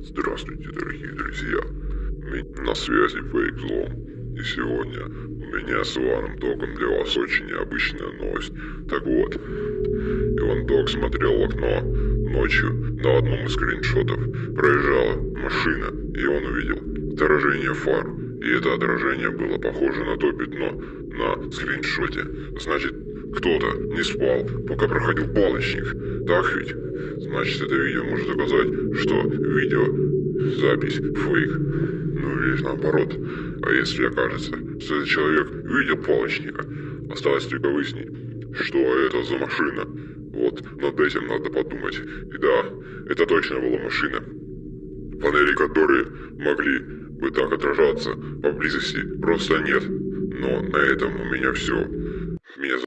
Здравствуйте, дорогие друзья. На связи Фейк Злом. И сегодня у меня с Иваном Током для вас очень необычная новость. Так вот, Иван Ток смотрел в окно ночью на одном из скриншотов. Проезжала машина, и он увидел отражение фар. И это отражение было похоже на то пятно на скриншоте. Значит, кто-то не спал, пока проходил палочник. Так ведь? Значит, это видео может доказать, что видео запись фейк. Ну или наоборот. А если окажется, что этот человек видел палочника, осталось только выяснить, что это за машина. Вот над этим надо подумать. И да, это точно была машина. Панели, которые могли бы так отражаться поблизости, просто нет. Но на этом у меня все. Меня